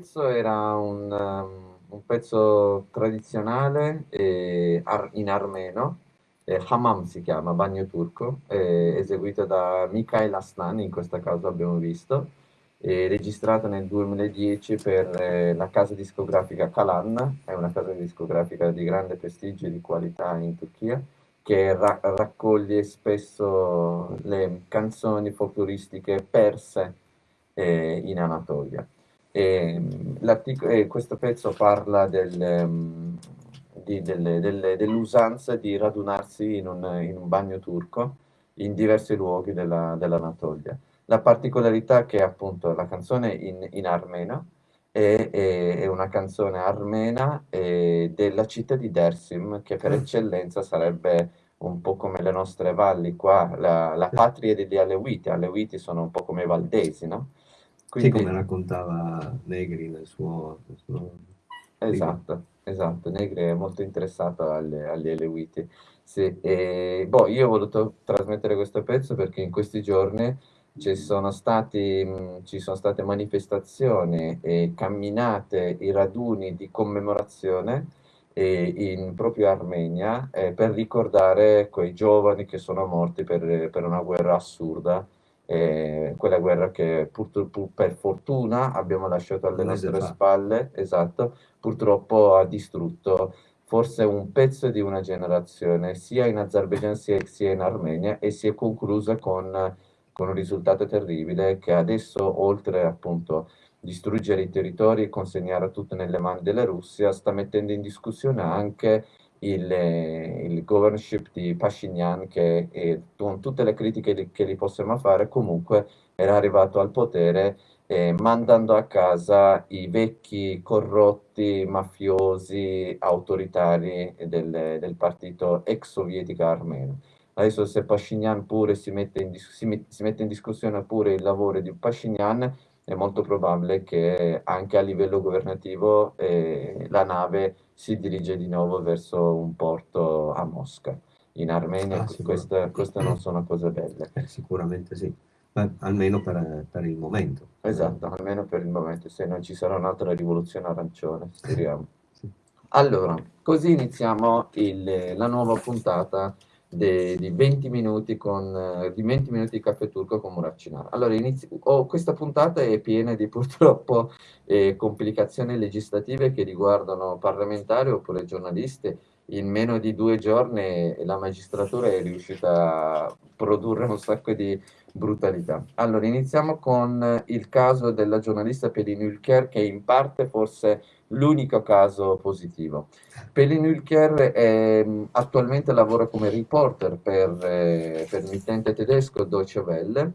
pezzo era un, um, un pezzo tradizionale eh, ar in armeno, eh, Hammam si chiama, bagno turco, eseguito da Mikhail Aslan, in questo caso abbiamo visto, eh, registrato nel 2010 per eh, la casa discografica Kalan, è una casa discografica di grande prestigio e di qualità in Turchia, che ra raccoglie spesso le canzoni folcloristiche perse eh, in Anatolia. E, e questo pezzo parla del, um, dell'usanza di radunarsi in un, in un, bagno turco in diversi luoghi dell'Anatolia. Dell la particolarità è che appunto la canzone in, in armeno è, è, è, una canzone armena eh, della città di Dersim, che per mm. eccellenza sarebbe un po' come le nostre valli qua, la, la patria degli Alewiti. Alewiti sono un po' come i valdesi, no? Quindi, sì, come raccontava Negri nel suo... Nel suo esatto, esatto, Negri è molto interessato alle, agli Alewiti. Sì, e, boh, io ho voluto trasmettere questo pezzo perché in questi giorni ci sono, stati, ci sono state manifestazioni e camminate, i raduni di commemorazione in proprio Armenia eh, per ricordare quei giovani che sono morti per, per una guerra assurda eh, quella guerra che purtroppo per fortuna abbiamo lasciato alle nostre spalle, esatto, purtroppo ha distrutto forse un pezzo di una generazione, sia in Azerbaijan sia in Armenia, e si è conclusa con, con un risultato terribile che adesso, oltre appunto distruggere i territori e consegnare tutto nelle mani della Russia, sta mettendo in discussione anche il, il governorship di Pashinyan che è, con tutte le critiche che gli possiamo fare comunque era arrivato al potere eh, mandando a casa i vecchi corrotti mafiosi autoritari del, del partito ex sovietico armeno. Adesso se Pashinyan pure si mette, in, si, si mette in discussione pure il lavoro di Pashinyan, è molto probabile che anche a livello governativo eh, la nave si dirige di nuovo verso un porto a Mosca. In Armenia ah, queste, queste, non sono cose belle. Eh, sicuramente sì, Beh, almeno per, per, il momento. Esatto, almeno per il momento, se non ci sarà un'altra rivoluzione arancione, speriamo. sì. Allora, così iniziamo il, la nuova puntata de, di 20 minuti con eh, di 20 minuti di caffè turco con Muraccinar. Allora, inizi, oh, questa puntata è piena di purtroppo eh, complicazioni legislative che riguardano parlamentari oppure giornalisti. In meno di due giorni la magistratura è riuscita a produrre un sacco di brutalità. Allora, iniziamo con il caso della giornalista Pelin Ülker, che in parte forse l'unico caso positivo. Pelin Ülker è, attualmente lavora come reporter per, eh, per l'emittente tedesco Deutsche Welle,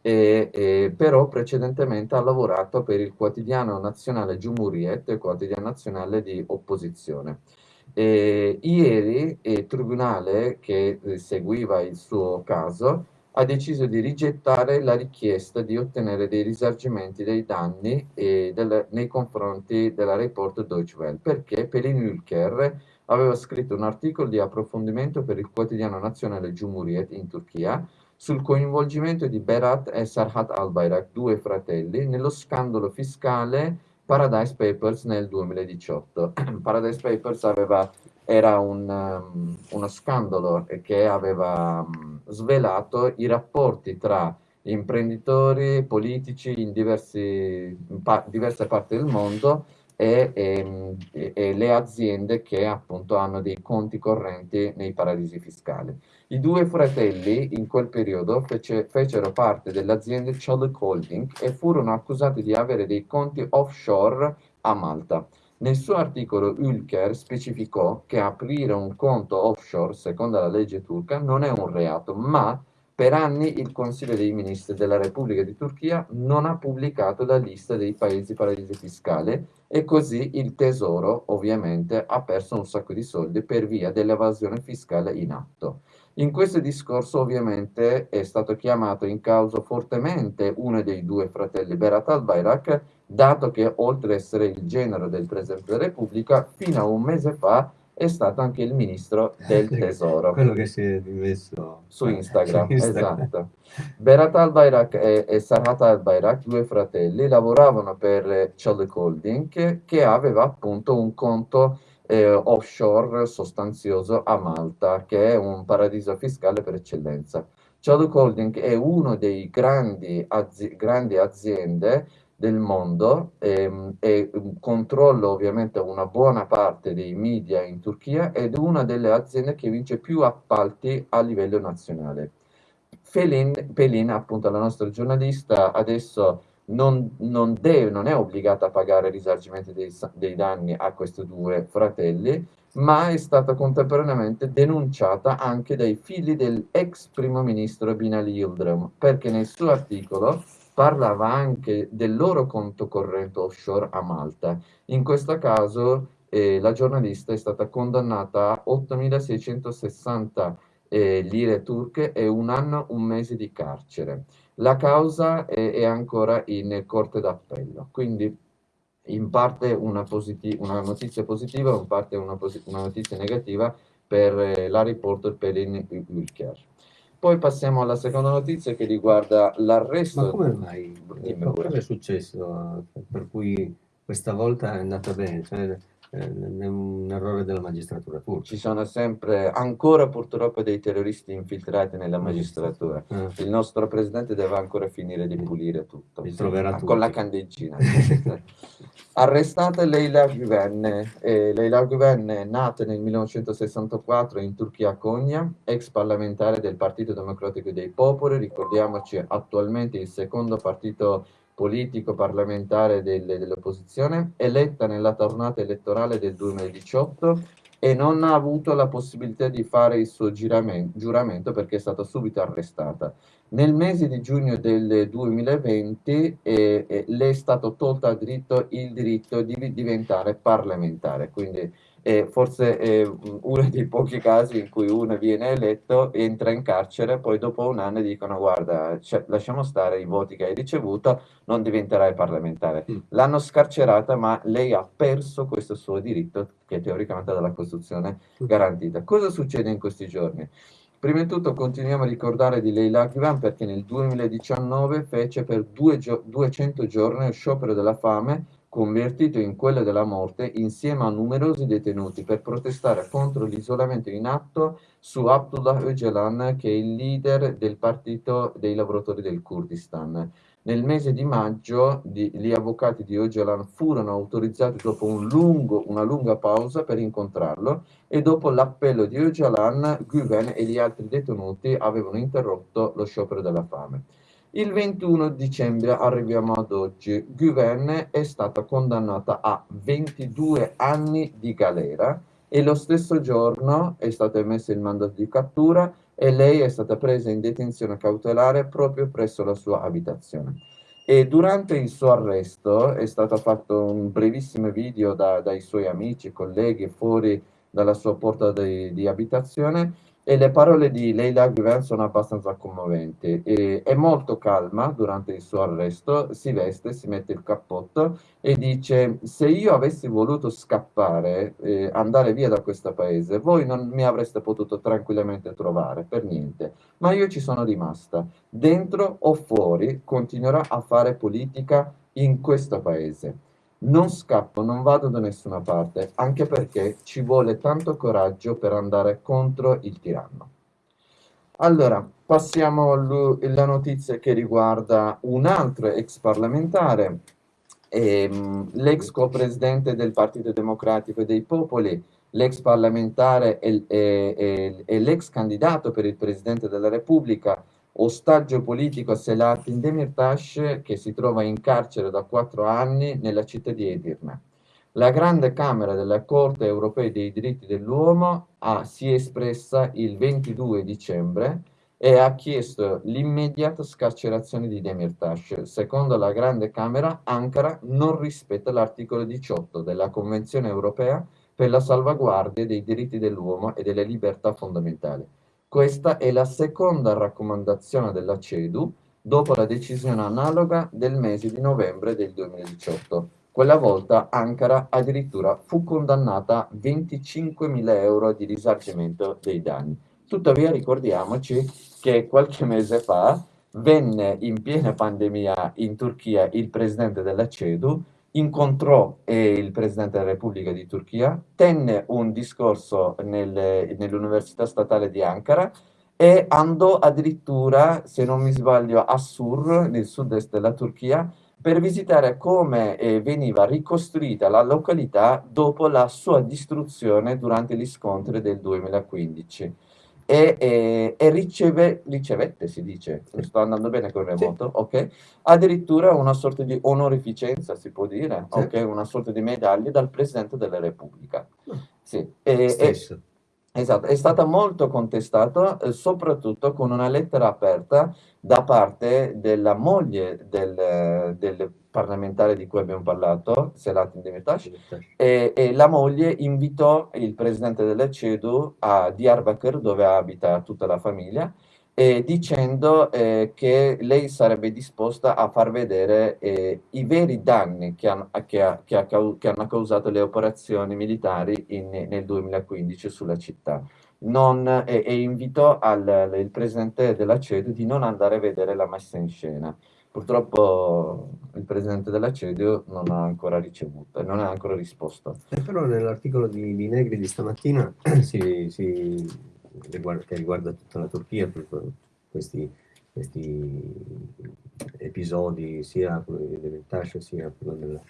e, e, però precedentemente ha lavorato per il quotidiano nazionale Jumhuriyet, il quotidiano nazionale di opposizione. E, ieri il tribunale che seguiva il suo caso ha deciso di rigettare la richiesta di ottenere dei risarcimenti dei danni del, nei confronti della report Deutsche Welle, perché Pelin Ülker aveva scritto un articolo di approfondimento per il quotidiano nazionale Cumhuriyet in Turchia sul coinvolgimento di Berat e Sarhat Albayrak, due fratelli, nello scandalo fiscale Paradise Papers nel 2018. Paradise Papers aveva era un, um, uno scandalo che aveva um, svelato i rapporti tra imprenditori, politici in, diversi, in pa diverse parti del mondo e, e, e, le aziende che appunto hanno dei conti correnti nei paradisi fiscali. I due fratelli in quel periodo fece, fecero parte dell'azienda Cholic Holding e furono accusati di avere dei conti offshore a Malta. Nel suo articolo Ülker specificò che aprire un conto offshore, secondo la legge turca, non è un reato, ma per anni il Consiglio dei Ministri della Repubblica di Turchia non ha pubblicato la lista dei paesi paradisi fiscali e così il Tesoro ovviamente ha perso un sacco di soldi per via dell'evasione fiscale in atto. In questo discorso ovviamente è stato chiamato in causa fortemente uno dei due fratelli Berat al-Bayrak, dato che oltre ad essere il genero del Presidente della Repubblica, fino a un mese fa è stato anche il ministro del tesoro. Quello che si è messo su Instagram, su Instagram. esatto. Berat al-Bayrak e, e Sarhat al-Bayrak, due fratelli, lavoravano per Chalik Holding che aveva appunto un conto eh, offshore sostanzioso a Malta, che è un paradiso fiscale per eccellenza. Chalik Holding è una delle grandi, azi grandi aziende del mondo ehm, e controlla ovviamente una buona parte dei media in Turchia ed è una delle aziende che vince più appalti a livello nazionale. Felin, Pelin, appunto la nostra giornalista, adesso non, non, deve, non è obbligata a pagare risarcimenti dei, dei danni a questi due fratelli, ma è stata contemporaneamente denunciata anche dai figli dell'ex primo ministro Binali Yildirim, perché nel suo articolo parlava anche del loro conto corrente offshore a Malta. In questo caso eh, la giornalista è stata condannata a 8.660 eh, lire turche e un anno, un mese di carcere. La causa è, è ancora in corte d'appello, quindi in parte una, una, notizia positiva, in parte una, una notizia negativa per eh, la reporter Pelin Ülker. Poi passiamo alla seconda notizia che riguarda l'arresto. Ma come mai? Cosa è successo per cui questa volta è andata bene? Cioè, è un errore della magistratura turca. Ci sono sempre, ancora purtroppo, dei terroristi infiltrati nella magistratura. Ah. Il nostro presidente deve ancora finire di pulire tutto. Tutti. Con la candeggina. Arrestata Leila Güven. Eh, Leila Güven è nata nel 1964 in Turchia Konya, ex parlamentare del Partito Democratico dei Popoli, ricordiamoci attualmente il secondo partito politico parlamentare dell'opposizione, eletta nella tornata elettorale del 2018 e non ha avuto la possibilità di fare il suo giuramento perché è stata subito arrestata. Nel mese di giugno del 2020 eh, eh, le è stato tolto il diritto di diventare parlamentare, quindi e forse è uno dei pochi casi in cui uno viene eletto, entra in carcere, poi dopo un anno dicono guarda, lasciamo stare i voti che hai ricevuto, non diventerai parlamentare. Mm. L'hanno scarcerata, ma lei ha perso questo suo diritto che teoricamente dalla Costituzione mm. garantita. Cosa succede in questi giorni? Prima di tutto continuiamo a ricordare di Leila Ghivan perché nel 2019 fece per due gio 200 giorni lo sciopero della fame convertito in quello della morte insieme a numerosi detenuti per protestare contro l'isolamento in atto su Abdullah Öcalan che è il leader del partito dei lavoratori del Kurdistan. Nel mese di maggio di, gli avvocati di Öcalan furono autorizzati dopo un lungo, una lunga pausa per incontrarlo e dopo l'appello di Öcalan, Güven e gli altri detenuti avevano interrotto lo sciopero della fame. Il 21 dicembre arriviamo ad oggi. Guven è stata condannata a 22 anni di galera e lo stesso giorno è stato emesso il mandato di cattura e lei è stata presa in detenzione cautelare proprio presso la sua abitazione. E durante il suo arresto è stato fatto un brevissimo video da, dai suoi amici, colleghi fuori dalla sua porta di, di abitazione e le parole di Leila Guven sono abbastanza commoventi. E, è molto calma durante il suo arresto, si veste, si mette il cappotto e dice se io avessi voluto scappare, eh, andare via da questo paese, voi non mi avreste potuto tranquillamente trovare, per niente. Ma io ci sono rimasta. Dentro o fuori continuerò a fare politica in questo paese non scappo, non vado da nessuna parte, anche perché ci vuole tanto coraggio per andare contro il tiranno. Allora, passiamo alla notizia che riguarda un altro ex parlamentare, ehm, l'ex co-presidente del Partito Democratico dei Popoli, l'ex parlamentare e, e, e, e l'ex candidato per il Presidente della Repubblica, ostaggio politico Selahattin Demirtas che si trova in carcere da quattro anni nella città di Edirne. La Grande Camera della Corte Europea dei diritti dell'uomo si è espressa il 22 dicembre e ha chiesto l'immediata scarcerazione di Demirtas. Secondo la Grande Camera, Ankara non rispetta l'articolo 18 della Convenzione Europea per la salvaguardia dei diritti dell'uomo e delle libertà fondamentali. Questa è la seconda raccomandazione della CEDU dopo la decisione analoga del mese di novembre del 2018, quella volta Ankara addirittura fu condannata a 25.000 euro di risarcimento dei danni. Tuttavia ricordiamoci che qualche mese fa venne in piena pandemia in Turchia il presidente della CEDU, incontrò eh, il presidente della Repubblica di Turchia, tenne un discorso nel, nell'Università Statale di Ankara e andò addirittura, se non mi sbaglio, a Sur, nel sud-est della Turchia, per visitare come eh, veniva ricostruita la località dopo la sua distruzione durante gli scontri del 2015. E, e, e riceve, ricevette, si dice, sto andando bene con il remoto, sì. ok? Addirittura una sorta di onorificenza, si può dire, sì. ok? Una sorta di medaglia dal Presidente della Repubblica. Ah. Sì. E, Stesso. Esatto, è stata molto contestata eh, soprattutto con una lettera aperta da parte della moglie del, del parlamentare di cui abbiamo parlato, Selahattin Demirtas, e, e, la moglie invitò il presidente della CEDU a Diyarbakir, dove abita tutta la famiglia, eh, dicendo eh, che lei sarebbe disposta a far vedere eh, i veri danni che, han, che, ha, che, ha, che, hanno causato le operazioni militari in, nel 2015 sulla città. Non, e, invitò al, il presidente della CEDU di non andare a vedere la messa in scena. Purtroppo il presidente della CEDU non ha ancora ricevuto, non ha ancora risposto. Eh, però nell'articolo di, di, Negri di stamattina si, si che riguarda tutta la Turchia, questi, questi episodi, sia quello di Demirtas sia quello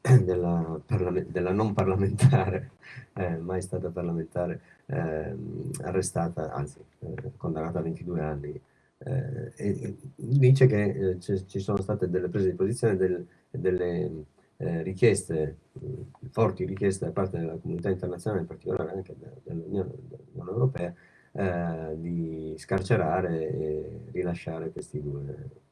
della, della, della, non parlamentare, eh, mai stata parlamentare, eh, arrestata, anzi eh, condannata a 22 anni, eh, dice che eh, ci sono state delle prese di posizione, del, delle eh, richieste, forti richieste da parte della comunità internazionale, in particolare anche dell'Unione Europea, eh, di scarcerare e rilasciare questi due,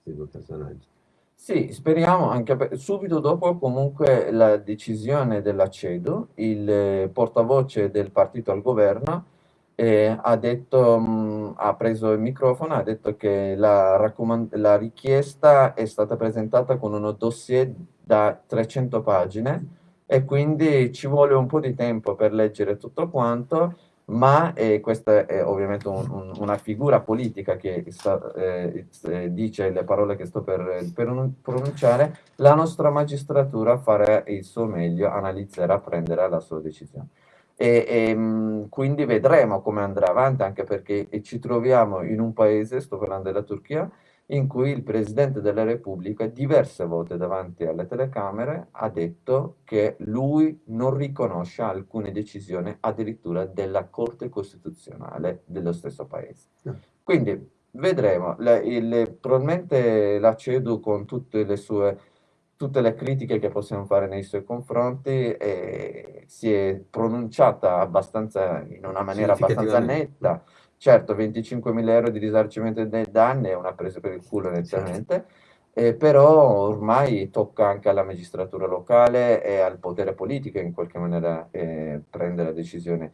questi due personaggi. Sì, speriamo anche per, subito dopo comunque la decisione della CEDU, il portavoce del partito al governo eh, ha, detto, mh, ha preso il microfono, ha detto che la, la richiesta è stata presentata con uno dossier da 300 pagine e quindi ci vuole un po' di tempo per leggere tutto quanto, ma eh, questa è ovviamente un, un, una figura politica che sta, eh, dice le parole che sto per, per, pronunciare, la nostra magistratura farà il suo meglio, analizzerà, prenderà la sua decisione. E, e ehm, quindi vedremo come andrà avanti, anche perché ci troviamo in un paese, sto parlando della Turchia, in cui il Presidente della Repubblica diverse volte davanti alle telecamere ha detto che lui non riconosce alcune decisioni addirittura della Corte Costituzionale dello stesso Paese. Quindi vedremo, la, il, probabilmente la CEDU con tutte le sue tutte le critiche che possiamo fare nei suoi confronti eh, si è pronunciata abbastanza, in una maniera abbastanza netta. Certo, 25.000 euro di risarcimento dei danni è una presa per il culo nettamente, eh, però ormai tocca anche alla magistratura locale e al potere politico in qualche maniera eh, prendere la decisione.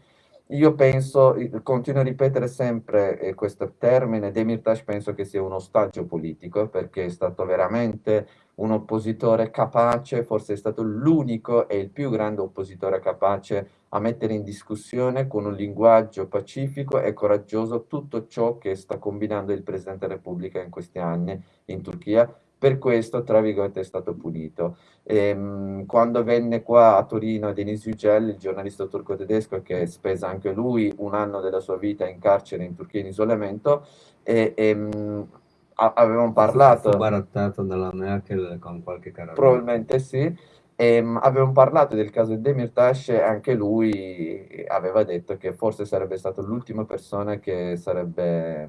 Io penso, continuo a ripetere sempre eh, questo termine, Demirtas penso che sia un ostaggio politico perché è stato veramente un oppositore capace, forse è stato l'unico e il più grande oppositore capace a mettere in discussione con un linguaggio pacifico e coraggioso tutto ciò che sta combinando il Presidente della Repubblica in questi anni in Turchia. Per questo, tra virgolette, è stato punito. E, ehm, quando venne qua a Torino Denis Yücel, il giornalista turco-tedesco che spesa anche lui un anno della sua vita in carcere in Turchia in isolamento, e, e avevamo parlato... Fu barattato dalla Merkel con qualche carabiniere. Probabilmente sì. E, um, avevamo parlato del caso di Demirtas e anche lui aveva detto che forse sarebbe stato l'ultima persona che sarebbe,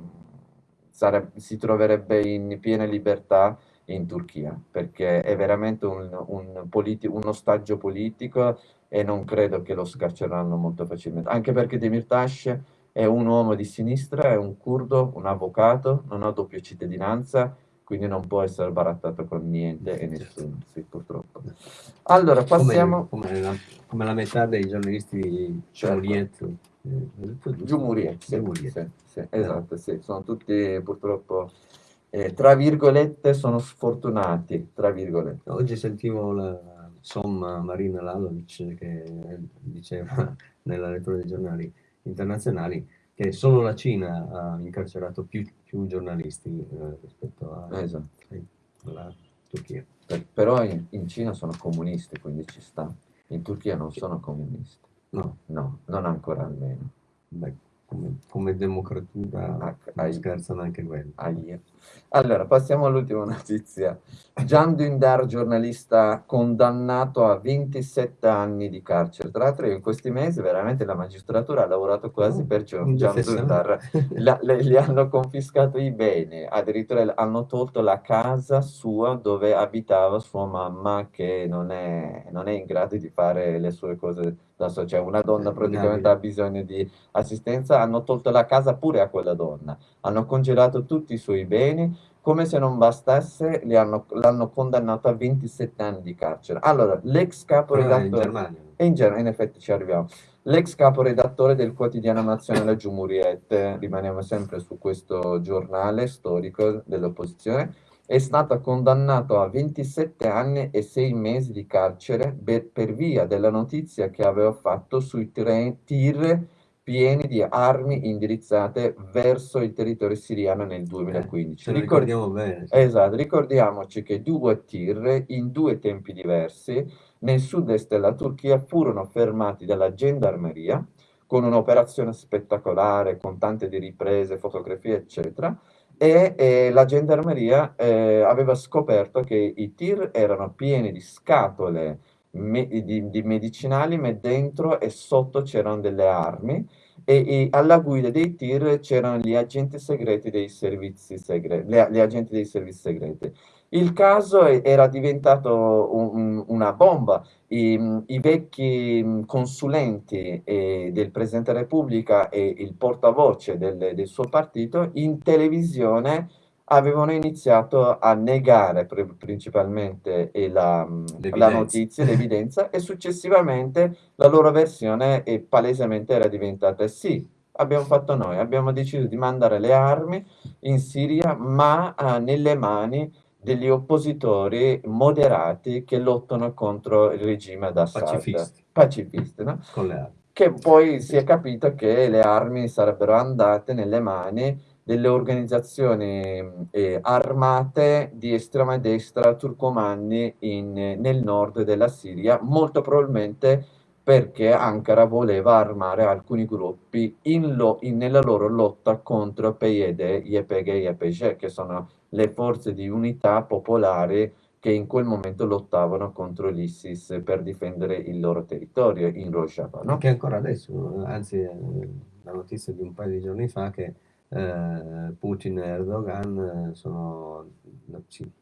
sarebbe, si troverebbe in piena libertà in Turchia, perché è veramente un, un, un ostaggio politico e non credo che lo scarceranno molto facilmente, anche perché Demirtas è un uomo di sinistra, è un curdo, un avvocato, non ha doppia cittadinanza, quindi non può essere barattato con niente e nessuno, sì, purtroppo. Allora, passiamo... Come, come, la, come la, metà dei giornalisti certo. Giumuriet, sì, sì, sì, esatto, sì, sono tutti purtroppo, eh, tra virgolette, sono sfortunati, tra virgolette. Oggi sentivo la, Somma Marina Lalovic che diceva nella lettura dei giornali internazionali che solo la Cina ha incarcerato più, più giornalisti eh, rispetto a, Esatto. alla Turchia. Per- però in, in Cina sono comunisti, quindi ci sta. In Turchia non sono comunisti. No, No, non ancora almeno. beh, come, come democratura Ah, scherzano anche quelli. Ahia. Allora, passiamo all'ultima notizia. Gian Dündar, giornalista condannato a 27 anni di carcere. Tra l'altro, in questi mesi veramente la magistratura ha lavorato quasi Oh, per Gian. Dündar. Gli hanno confiscato i beni, addirittura hanno tolto la casa sua dove abitava sua mamma che non è, non è in grado di fare le sue cose da sola, cioè una donna Eh, praticamente ha bisogno di assistenza, hanno tolto la casa pure a quella donna, hanno congelato tutti i suoi beni, come se non bastasse l'hanno condannato a 27 anni di carcere. Allora, l'ex in caporedattore... Germania. E in genere, in effetti ci arriviamo. L'ex caporedattore del quotidiano nazionale Giumuriette, rimaniamo sempre su questo giornale storico dell'opposizione, è stato condannato a 27 anni e 6 mesi di carcere per, per via della notizia che aveva fatto sui tir pieni di armi indirizzate verso il territorio siriano nel 2015. Ce lo Ricord- ricordiamo bene. Esatto, ricordiamoci che due tir in due tempi diversi nel sud-est della Turchia furono fermati dalla gendarmeria con un'operazione spettacolare, con tante di riprese, fotografie, eccetera, e eh, la gendarmeria eh, aveva scoperto che i tir erano pieni di scatole me- di, di medicinali, ma dentro e sotto c'erano delle armi e, e alla guida dei tir c'erano gli agenti segreti dei servizi segreti, gli, gli agenti dei servizi segreti. Il caso era diventato un- un- una bomba. I, i vecchi mh, consulenti eh, del Presidente della Repubblica e il portavoce del, del suo partito in televisione avevano iniziato a negare principalmente la, la notizia, l'evidenza, e successivamente la loro versione eh, palesemente era diventata sì, abbiamo fatto noi, abbiamo deciso di mandare le armi in Siria, ma eh, nelle mani degli oppositori moderati che lottano contro il regime ad Assad. Pacifisti. Pacifisti, no? Con le armi. Che poi si è capito che le armi sarebbero andate nelle mani delle organizzazioni eh, armate di estrema destra turcomanni in- nel nord della Siria, molto probabilmente perché Ankara voleva armare alcuni gruppi in lo- in- nella loro lotta contro PYD, YPG e YPG, che sono le forze di unità popolari che in quel momento lottavano contro l'ISIS per difendere il loro territorio in Rojava, no? Che ancora adesso, anzi, eh, la notizia di un paio di giorni fa che Putin e Erdogan eh, sono,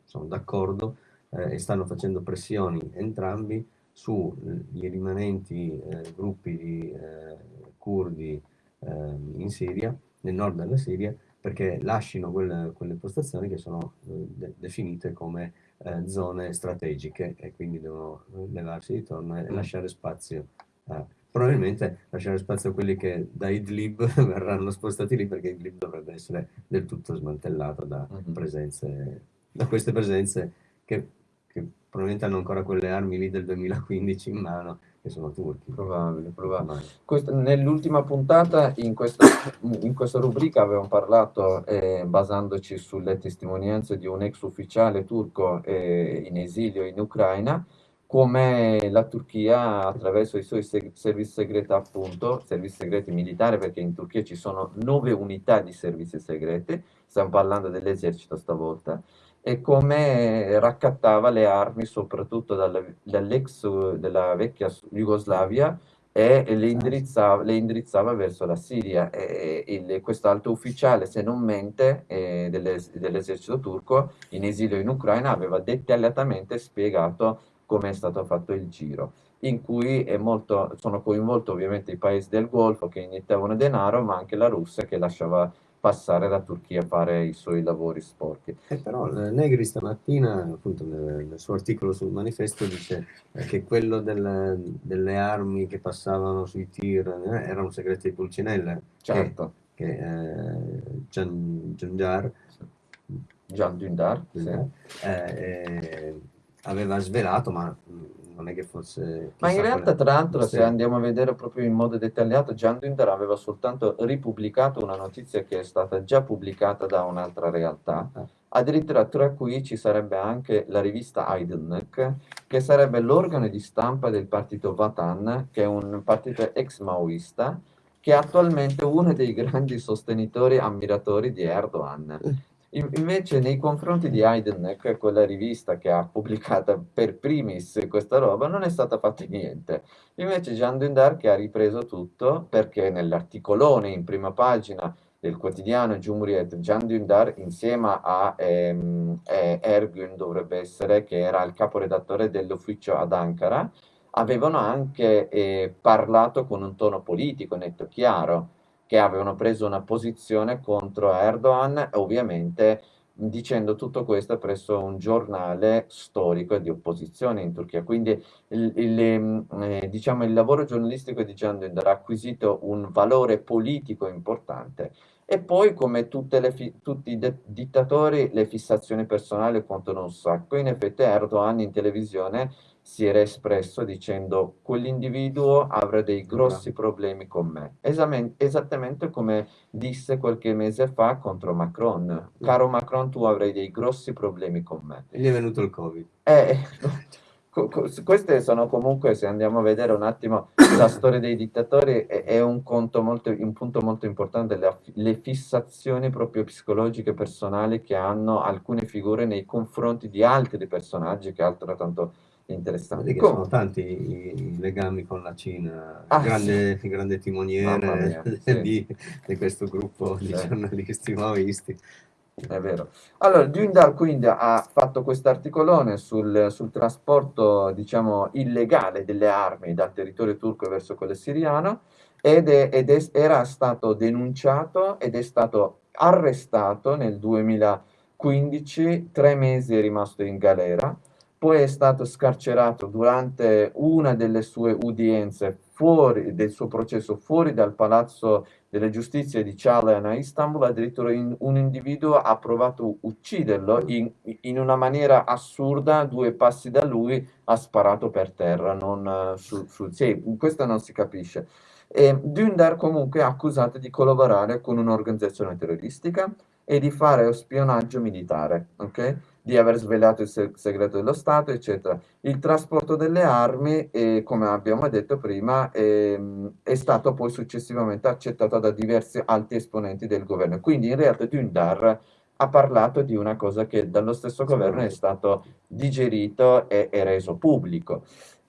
sono d'accordo eh, e stanno facendo pressioni entrambi sugli rimanenti eh, gruppi di eh, curdi eh, in Siria, nel nord della Siria, perché lasciano quelle, quelle postazioni che sono eh, de- definite come eh, zone strategiche e quindi devono eh, levarsi di torno e Mm. lasciare spazio a, probabilmente lasciare spazio a quelli che da Idlib verranno spostati lì perché Idlib dovrebbe essere del tutto smantellato da Mhm. presenze, da queste presenze che, che probabilmente hanno ancora quelle armi lì del 2015 in mano, che sono turchi. Probabile, probabile. Nell'ultima puntata, in questa, in questa rubrica, avevamo parlato, eh, basandoci sulle testimonianze di un ex ufficiale turco eh, in esilio in Ucraina, come la Turchia, attraverso i suoi seg- servizi segreti, appunto, servizi segreti militari, perché in Turchia ci sono nove unità di servizi segreti, stiamo parlando dell'esercito stavolta, e come raccattava le armi soprattutto dall'ex della vecchia Jugoslavia e le indirizzava, le indirizzava verso la Siria. E, alto ufficiale, se non mente, eh, dell'es- dell'esercito turco in esilio in Ucraina aveva dettagliatamente spiegato come è stato fatto il giro, in cui è molto, sono coinvolti ovviamente i paesi del Golfo che iniettavano denaro, ma anche la Russia che lasciava passare la Turchia a fare i suoi lavori sporchi. E però eh, Negri stamattina, appunto nel, nel suo articolo sul manifesto, dice eh, che quello del- delle armi che passavano sui tir eh, era un segreto di Pulcinella, che, Certo, che eh, Gian- Giangiar Gian Dündar, sì. eh, eh, aveva svelato, ma mh, non è che fosse... Ma in realtà, tra l'altro, se andiamo a vedere proprio in modo dettagliato, Gian Dündar aveva soltanto ripubblicato una notizia che è stata già pubblicata da un'altra realtà. Ah. Addirittura tra cui ci sarebbe anche la rivista Aydınlık, che sarebbe l'organo di stampa del partito Vatan, che è un partito ex maoista, che è attualmente uno dei grandi sostenitori e ammiratori di Erdogan. In- Invece nei confronti di Aydınlık, quella rivista che ha pubblicato per primis questa roba, non è stata fatta niente. Invece Gian Dündar che ha ripreso tutto perché nell'articolone in prima pagina del quotidiano Cumhuriyet, Gian Dündar insieme a ehm, eh, Ergün dovrebbe essere, che era il caporedattore dell'ufficio ad Ankara, avevano anche eh, parlato con un tono politico netto chiaro, che avevano preso una posizione contro Erdogan, ovviamente dicendo tutto questo presso un giornale storico di opposizione in Turchia. Quindi il, il, ehm, eh, diciamo, il lavoro giornalistico di Can Dündar ha acquisito un valore politico importante. E poi, come le tutti i dittatori, le fissazioni personali contano un sacco. In effetti Erdogan in televisione si era espresso dicendo quell'individuo avrà dei grossi problemi con me. Esattamente come disse qualche mese fa contro Macron. Caro Macron, tu avrai dei grossi problemi con me. E gli è venuto il Covid. Eh, co- queste sono comunque, se andiamo a vedere un attimo la storia dei dittatori, è, un, conto molto, un punto molto importante, le, le fissazioni proprio psicologiche personali che hanno alcune figure nei confronti di altri personaggi, che altrettanto interessante. Comunque, sono tanti i, i legami con la Cina, Ah, il grande, il grande timoniere mia, sì. di, di questo gruppo di Sì. giornalisti maoisti. È vero. Allora, Dündar quindi ha fatto questo articolone sul, sul trasporto, diciamo, illegale delle armi dal territorio turco verso quello siriano ed, è- ed è- era stato denunciato ed è stato arrestato nel 2015, tre mesi è rimasto in galera, poi è stato scarcerato durante una delle sue udienze fuori del suo processo fuori dal palazzo delle giustizie di Çağlayan a Istanbul, addirittura in- un individuo ha provato a ucciderlo in, in una maniera assurda, due passi da lui ha sparato per terra, non, eh, su, su- sì, questo non si capisce. E Dündar comunque è accusato di collaborare con un'organizzazione terroristica e di fare spionaggio militare, ok? Di aver svelato il se- segreto dello Stato, eccetera. Il trasporto delle armi, eh, come abbiamo detto prima, ehm, è stato poi successivamente accettato da diversi alti esponenti del governo. Quindi in realtà Dündar ha parlato di una cosa che dallo stesso governo è stato digerito e, e reso pubblico.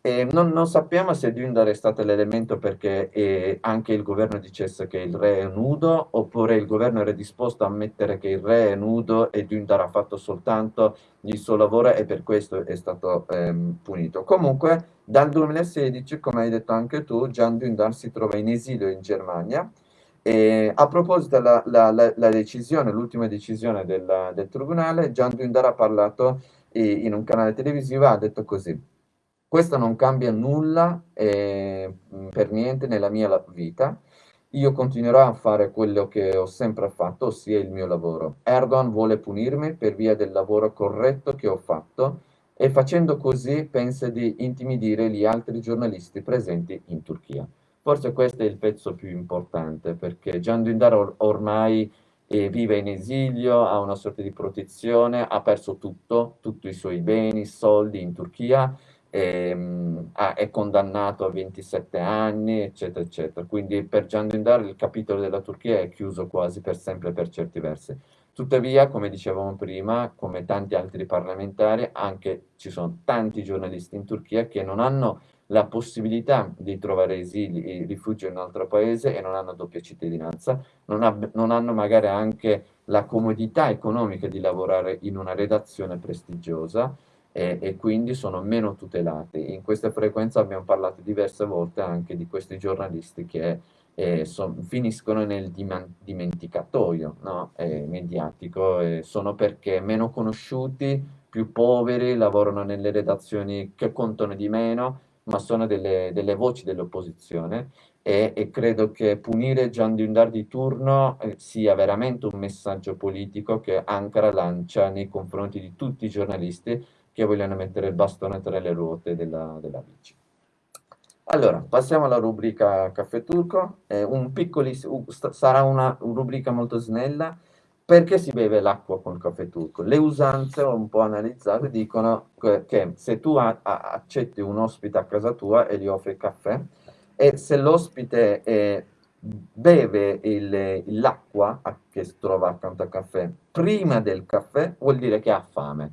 E non, non sappiamo se Dündar è stato l'elemento perché eh, anche il governo dicesse che il re è nudo, oppure il governo era disposto a ammettere che il re è nudo e Dündar ha fatto soltanto il suo lavoro e per questo è stato ehm, punito. Comunque, dal 2016, come hai detto anche tu, Can Dündar si trova in esilio in Germania. E a proposito della la, la- la decisione, l'ultima decisione del, del tribunale, Can Dündar ha parlato eh, in un canale televisivo, ha detto così. Questo non cambia nulla eh, per niente nella mia vita. Io continuerò a fare quello che ho sempre fatto, ossia il mio lavoro. Erdogan vuole punirmi per via del lavoro corretto che ho fatto e facendo così pensa di intimidire gli altri giornalisti presenti in Turchia. Forse questo è il pezzo più importante perché Can Dündar or- ormai eh, vive in esilio, ha una sorta di protezione, ha perso tutto, tutti i suoi beni, soldi in Turchia ehm, ha- è condannato a 27 anni, eccetera, eccetera. Quindi per Can Dündar il capitolo della Turchia è chiuso quasi per sempre per certi versi. Tuttavia, come dicevamo prima, come tanti altri parlamentari, anche ci sono tanti giornalisti in Turchia che non hanno la possibilità di trovare esili e rifugio in un altro paese e non hanno doppia cittadinanza, non, ab- non hanno magari anche la comodità economica di lavorare in una redazione prestigiosa e, e quindi sono meno tutelati. In questa frequenza abbiamo parlato diverse volte anche di questi giornalisti che eh, son- finiscono nel dimenticatoio no? Eh, mediatico, eh, sono perché meno conosciuti, più poveri, lavorano nelle redazioni che contano di meno, ma sono delle, delle voci dell'opposizione e, e credo che punire Gian Dündar di turno eh, sia veramente un messaggio politico che Ankara lancia nei confronti di tutti i giornalisti che vogliono mettere il bastone tra le ruote della, della bici. Allora, passiamo alla rubrica Caffè Turco, un sarà una rubrica molto snella, perché si beve l'acqua con il caffè turco? Le usanze un po' analizzate dicono che, se tu accetti un ospite a casa tua e gli offri il caffè, e se l'ospite beve l'acqua che si trova accanto al caffè prima del caffè, vuol dire che ha fame.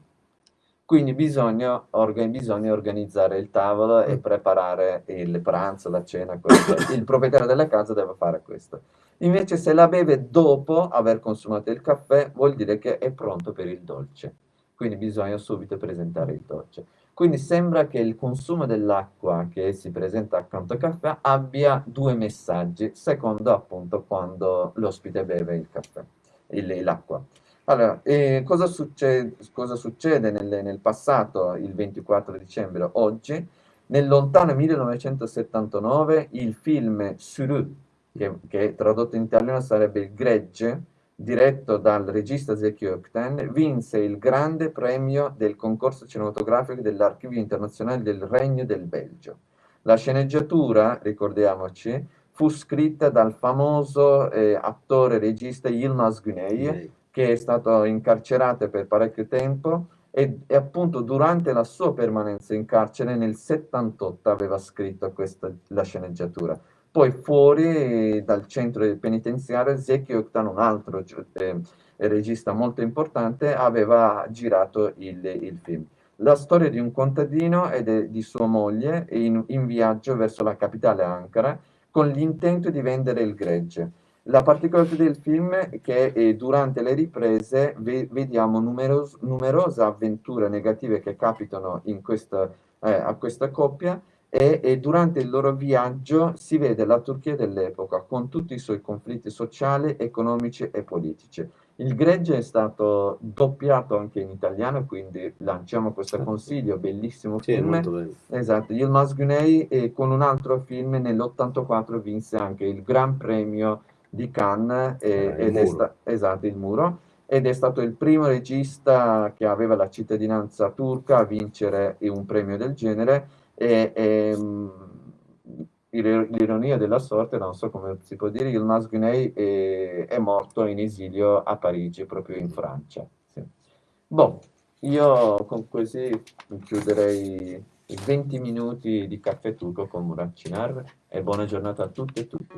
Quindi bisogna, orga, bisogna organizzare il tavolo e mm. preparare il pranzo, la cena. Questo. Il proprietario della casa deve fare questo. Invece se la beve dopo aver consumato il caffè, vuol dire che è pronto per il dolce. Quindi bisogna subito presentare il dolce. Quindi sembra che il consumo dell'acqua che si presenta accanto al caffè abbia due messaggi, secondo appunto quando l'ospite beve il caffè, l'acqua. Allora, eh, cosa, succede, cosa succede nel, nel, passato, il 24 dicembre, oggi? Nel lontano 1979 il film Suru, che, che tradotto in italiano sarebbe Il Gregge, diretto dal regista Zeki Ökten, vinse il grande premio del concorso cinematografico dell'Archivio Internazionale del Regno del Belgio. La sceneggiatura, ricordiamoci, fu scritta dal famoso eh, attore regista Yilmaz Güney, che è stato incarcerato per parecchio tempo e, e, appunto durante la sua permanenza in carcere nel 78 aveva scritto questa, la sceneggiatura. Poi fuori dal centro penitenziario Zeki Oktan, un altro eh, regista molto importante, aveva girato il, il, film. La storia di un contadino e di sua moglie in, in viaggio verso la capitale Ankara con l'intento di vendere il gregge. La particolarità del film è che eh, durante le riprese ve vediamo numeros numerose avventure negative che capitano questa, eh, a questa coppia e, e, durante il loro viaggio si vede la Turchia dell'epoca con tutti i suoi conflitti sociali, economici e politici. Il Gregge è stato doppiato anche in italiano, quindi lanciamo questo certo. consiglio, bellissimo sì, film. Esatto, Yilmaz Güney e con un altro film nell'84 vinse anche il Gran Premio di Cannes eh, ed è sta- esatto, il muro ed è stato il primo regista che aveva la cittadinanza turca a vincere un premio del genere e, e um, l'ironia della sorte, non so come si può dire, il Guinei è, è, morto in esilio a Parigi, proprio in Francia. Sì. Boh, io con così chiuderei i 20 minuti di caffè turco con Murat Cinar e buona giornata a tutti e tutti.